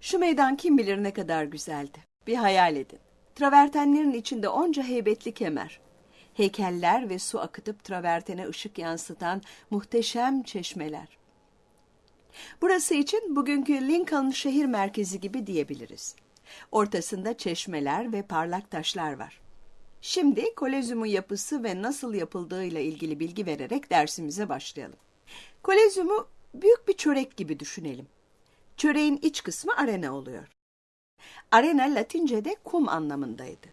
Şu meydan kim bilir ne kadar güzeldi. Bir hayal edin. Travertenlerin içinde onca heybetli kemer. Heykeller ve su akıtıp travertene ışık yansıtan muhteşem çeşmeler. Burası için bugünkü Lincoln şehir merkezi gibi diyebiliriz. Ortasında çeşmeler ve parlak taşlar var. Şimdi kolezyumun yapısı ve nasıl yapıldığıyla ilgili bilgi vererek dersimize başlayalım. Kolezyumu büyük bir çörek gibi düşünelim. Çöreğin iç kısmı arena oluyor. Arena Latince'de kum anlamındaydı.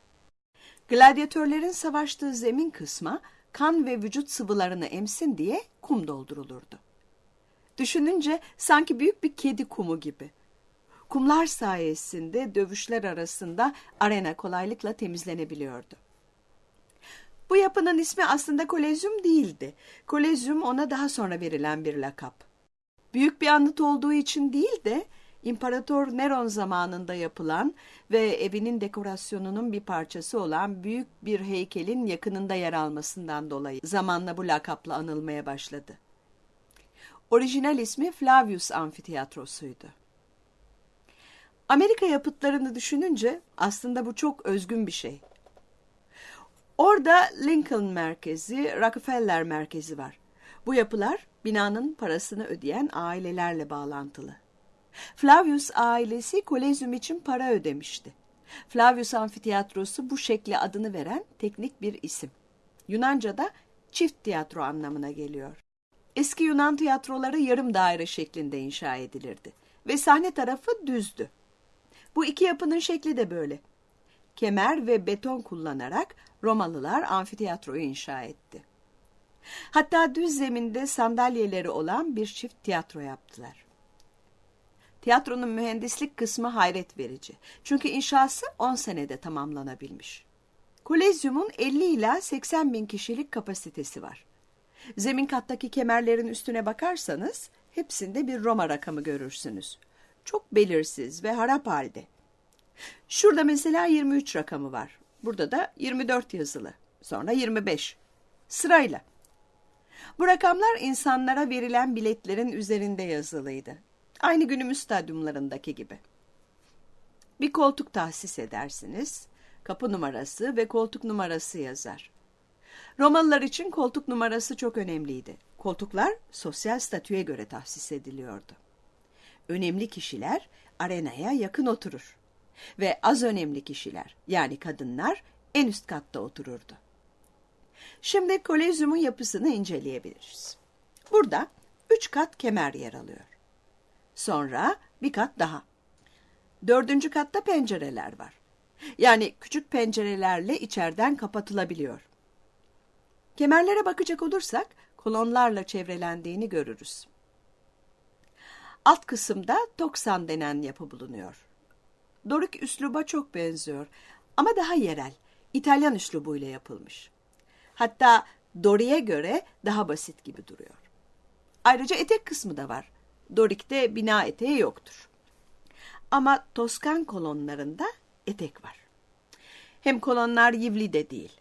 Gladyatörlerin savaştığı zemin kısma kan ve vücut sıvılarını emsin diye kum doldurulurdu. Düşününce sanki büyük bir kedi kumu gibi. Kumlar sayesinde dövüşler arasında arena kolaylıkla temizlenebiliyordu. Bu yapının ismi aslında kolezyum değildi. Kolezyum ona daha sonra verilen bir lakap. Büyük bir anıt olduğu için değil de İmparator Neron zamanında yapılan ve evinin dekorasyonunun bir parçası olan büyük bir heykelin yakınında yer almasından dolayı zamanla bu lakapla anılmaya başladı. Orijinal ismi Flavius Amfiteyatrosu'ydu. Amerika yapıtlarını düşününce aslında bu çok özgün bir şey. Orada Lincoln Merkezi, Rockefeller Merkezi var. Bu yapılar binanın parasını ödeyen ailelerle bağlantılı. Flavius ailesi kolezyum için para ödemişti. Flavius Amfiteyatrosu bu şekle adını veren teknik bir isim. Yunanca'da çift tiyatro anlamına geliyor. Eski Yunan tiyatroları yarım daire şeklinde inşa edilirdi ve sahne tarafı düzdü. Bu iki yapının şekli de böyle. Kemer ve beton kullanarak Romalılar amfiteyatroyu inşa etti. Hatta düz zeminde sandalyeleri olan bir çift tiyatro yaptılar. Tiyatronun mühendislik kısmı hayret verici. Çünkü inşası 10 senede tamamlanabilmiş. Kolezyumun 50 ila 80 bin kişilik kapasitesi var. Zemin kattaki kemerlerin üstüne bakarsanız hepsinde bir Roma rakamı görürsünüz. Çok belirsiz ve harap halde. Şurada mesela 23 rakamı var. Burada da 24 yazılı. Sonra 25. Sırayla. Bu rakamlar insanlara verilen biletlerin üzerinde yazılıydı. Aynı günümüz stadyumlarındaki gibi. Bir koltuk tahsis edersiniz. Kapı numarası ve koltuk numarası yazar. Romalılar için koltuk numarası çok önemliydi. Koltuklar sosyal statüye göre tahsis ediliyordu. Önemli kişiler arenaya yakın oturur ve az önemli kişiler yani kadınlar en üst katta otururdu. Şimdi kolezyumun yapısını inceleyebiliriz. Burada üç kat kemer yer alıyor. Sonra bir kat daha. Dördüncü katta pencereler var. Yani küçük pencerelerle içeriden kapatılabiliyor. Kemerlere bakacak olursak kolonlarla çevrelendiğini görürüz. Alt kısımda toksan denen yapı bulunuyor. Dorik üsluba çok benziyor ama daha yerel, İtalyan üslubuyla yapılmış. Hatta Dori'ye göre daha basit gibi duruyor. Ayrıca etek kısmı da var. Dorik'te bina eteği yoktur. Ama Toskan kolonlarında etek var. Hem kolonlar yivli de değil.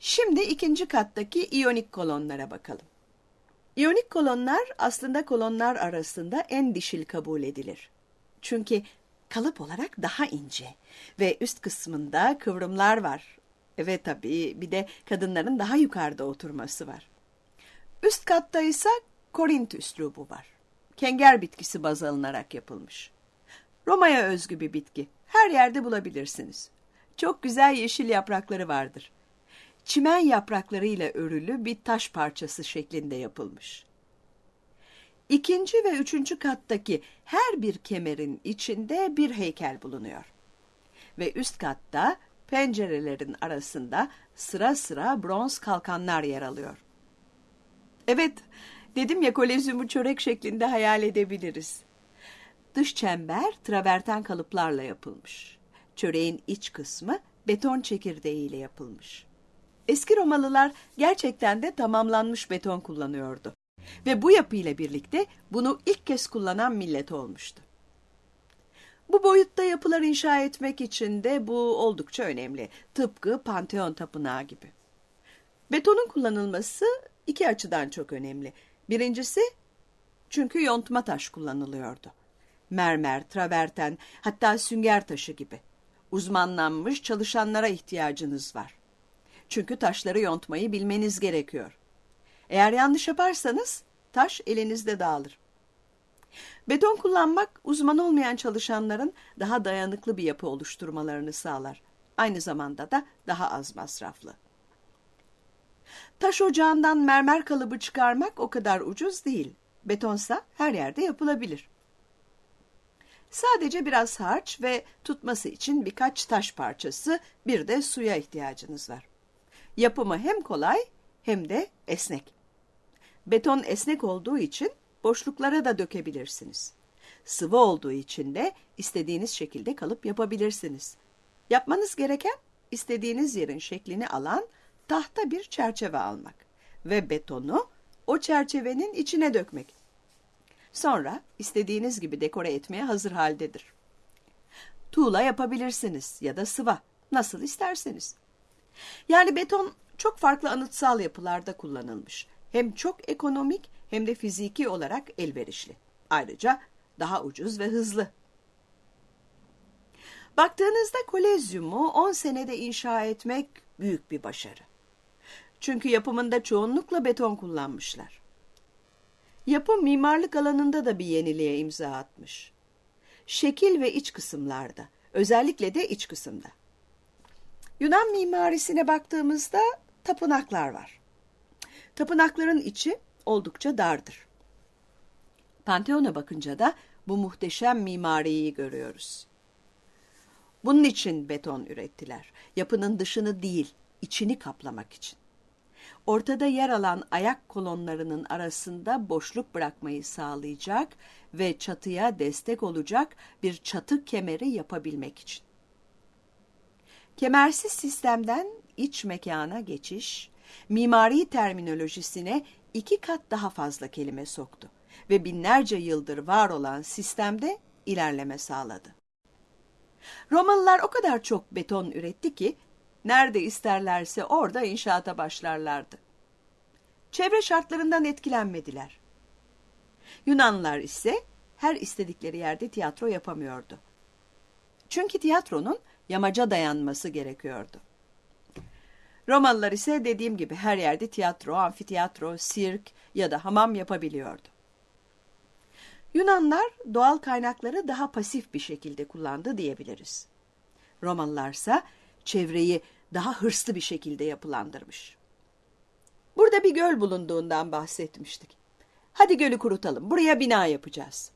Şimdi ikinci kattaki iyonik kolonlara bakalım. İyonik kolonlar aslında kolonlar arasında en dişil kabul edilir. Çünkü kalıp olarak daha ince ve üst kısmında kıvrımlar var. Ve tabii bir de kadınların daha yukarıda oturması var. Üst katta ise Korint üslubu var. Kenger bitkisi baz alınarak yapılmış. Roma'ya özgü bir bitki. Her yerde bulabilirsiniz. Çok güzel yeşil yaprakları vardır. Çimen yapraklarıyla örülü bir taş parçası şeklinde yapılmış. İkinci ve üçüncü kattaki her bir kemerin içinde bir heykel bulunuyor. Ve üst katta pencerelerin arasında sıra sıra bronz kalkanlar yer alıyor. Evet, dedim ya kolezyumu çörek şeklinde hayal edebiliriz. Dış çember traverten kalıplarla yapılmış. Çöreğin iç kısmı beton çekirdeğiyle yapılmış. Eski Romalılar gerçekten de tamamlanmış beton kullanıyordu. Ve bu yapıyla birlikte bunu ilk kez kullanan millet olmuştu. Bu boyutta yapılar inşa etmek için de bu oldukça önemli. Tıpkı Panteon Tapınağı gibi. Betonun kullanılması iki açıdan çok önemli. Birincisi çünkü yontma taş kullanılıyordu. mermer, traverten, hatta sünger taşı gibi. Uzmanlanmış çalışanlara ihtiyacınız var. Çünkü taşları yontmayı bilmeniz gerekiyor. Eğer yanlış yaparsanız taş elinizde dağılır. Beton kullanmak uzman olmayan çalışanların daha dayanıklı bir yapı oluşturmalarını sağlar. Aynı zamanda da daha az masraflı. Taş ocağından mermer kalıbı çıkarmak o kadar ucuz değil. Betonsa her yerde yapılabilir. Sadece biraz harç ve tutması için birkaç taş parçası, bir de suya ihtiyacınız var. Yapımı hem kolay hem de esnek. Beton esnek olduğu için boşluklara da dökebilirsiniz. Sıvı olduğu için de istediğiniz şekilde kalıp yapabilirsiniz. Yapmanız gereken istediğiniz yerin şeklini alan tahta bir çerçeve almak ve betonu o çerçevenin içine dökmek. Sonra istediğiniz gibi dekore etmeye hazır haldedir. Tuğla yapabilirsiniz ya da sıva, nasıl isterseniz. Yani beton çok farklı anıtsal yapılarda kullanılmış. Hem çok ekonomik hem de fiziki olarak elverişli. Ayrıca daha ucuz ve hızlı. Baktığınızda kolezyumu 10 senede inşa etmek büyük bir başarı. Çünkü yapımında çoğunlukla beton kullanmışlar. Yapı mimarlık alanında da bir yeniliğe imza atmış. Şekil ve iç kısımlarda, özellikle de iç kısımda. Yunan mimarisine baktığımızda tapınaklar var. Tapınakların içi oldukça dardır. Panteon'a bakınca da bu muhteşem mimariyi görüyoruz. Bunun için beton ürettiler. Yapının dışını değil, içini kaplamak için. Ortada yer alan ayak kolonlarının arasında boşluk bırakmayı sağlayacak ve çatıya destek olacak bir çatı kemeri yapabilmek için. Kemersiz sistemden iç mekana geçiş, mimari terminolojisine iki kat daha fazla kelime soktu ve binlerce yıldır var olan sistemde ilerleme sağladı. Romalılar o kadar çok beton üretti ki nerede isterlerse orada inşaata başlarlardı. Çevre şartlarından etkilenmediler. Yunanlılar ise her istedikleri yerde tiyatro yapamıyordu. Çünkü tiyatronun yamaca dayanması gerekiyordu. Romalılar ise dediğim gibi her yerde tiyatro, amfiteyatro, sirk ya da hamam yapabiliyordu. Yunanlar doğal kaynakları daha pasif bir şekilde kullandı diyebiliriz. Romalılarsa çevreyi daha hırslı bir şekilde yapılandırmış. Burada bir göl bulunduğundan bahsetmiştik. Hadi gölü kurutalım, buraya bina yapacağız.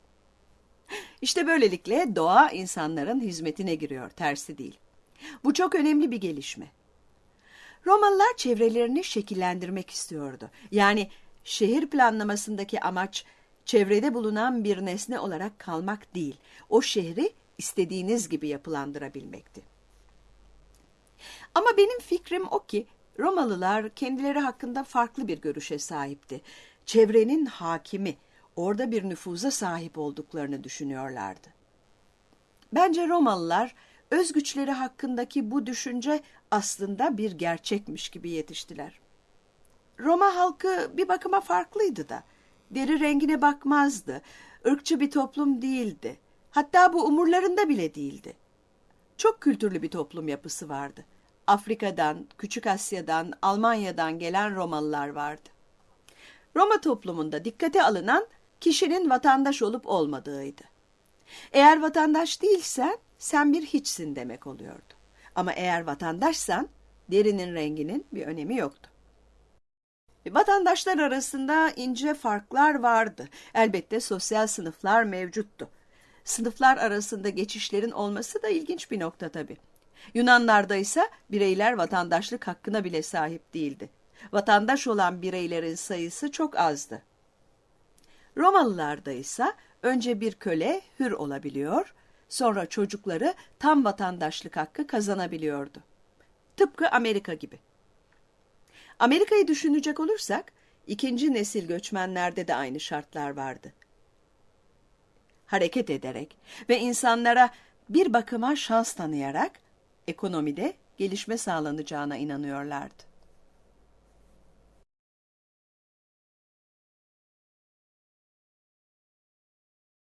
İşte böylelikle doğa insanların hizmetine giriyor, tersi değil. Bu çok önemli bir gelişme. Romalılar çevrelerini şekillendirmek istiyordu. Yani şehir planlamasındaki amaç çevrede bulunan bir nesne olarak kalmak değil, o şehri istediğiniz gibi yapılandırabilmekti. Ama benim fikrim o ki Romalılar kendileri hakkında farklı bir görüşe sahipti. Çevrenin hakimi, orada bir nüfuza sahip olduklarını düşünüyorlardı. Bence Romalılar öz güçleri hakkındaki bu düşünce aslında bir gerçekmiş gibi yetiştiler. Roma halkı bir bakıma farklıydı da. Deri rengine bakmazdı. ırkçı bir toplum değildi. Hatta bu umurlarında bile değildi. Çok kültürlü bir toplum yapısı vardı. Afrika'dan, Küçük Asya'dan, Almanya'dan gelen Romalılar vardı. Roma toplumunda dikkate alınan kişinin vatandaş olup olmadığıydı. Eğer vatandaş değilsen sen bir hiçsin demek oluyordu. Ama eğer vatandaşsan derinin renginin bir önemi yoktu. Vatandaşlar arasında ince farklar vardı. Elbette sosyal sınıflar mevcuttu. Sınıflar arasında geçişlerin olması da ilginç bir nokta tabii. Yunanlarda ise bireyler vatandaşlık hakkına bile sahip değildi. Vatandaş olan bireylerin sayısı çok azdı. Romalılarda ise önce bir köle hür olabiliyor, sonra çocukları tam vatandaşlık hakkı kazanabiliyordu. Tıpkı Amerika gibi. Amerika'yı düşünecek olursak, ikinci nesil göçmenlerde de aynı şartlar vardı. Hareket ederek ve insanlara bir bakıma şans tanıyarak ekonomide gelişme sağlanacağına inanıyorlardı.